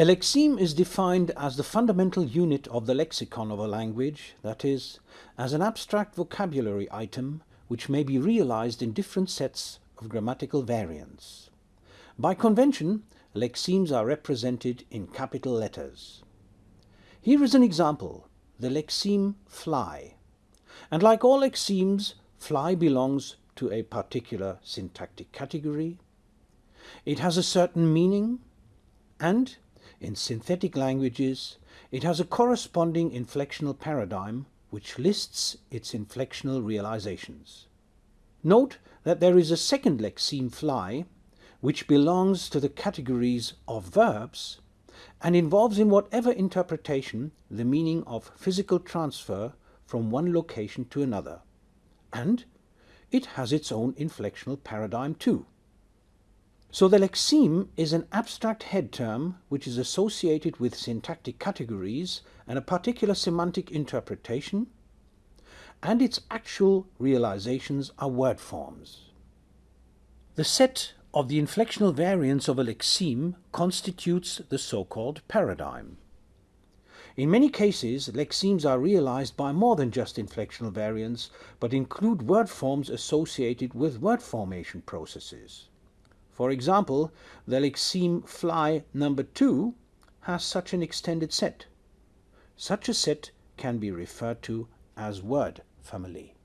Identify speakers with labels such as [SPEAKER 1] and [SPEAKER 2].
[SPEAKER 1] A lexeme is defined as the fundamental unit of the lexicon of a language, that is, as an abstract vocabulary item which may be realized in different sets of grammatical variants. By convention, lexemes are represented in capital letters. Here is an example, the lexeme fly. And like all lexemes, fly belongs to a particular syntactic category. It has a certain meaning and in synthetic languages, it has a corresponding inflectional paradigm which lists its inflectional realizations. Note that there is a second lexeme fly, which belongs to the categories of verbs and involves in whatever interpretation the meaning of physical transfer from one location to another. And it has its own inflectional paradigm too. So the lexeme is an abstract head term which is associated with syntactic categories and a particular semantic interpretation, and its actual realizations are word forms. The set of the inflectional variants of a lexeme constitutes the so-called paradigm. In many cases, lexemes are realized by more than just inflectional variants, but include word forms associated with word formation processes. For example, the lexeme fly number 2 has such an extended set. Such a set can be referred to as word family.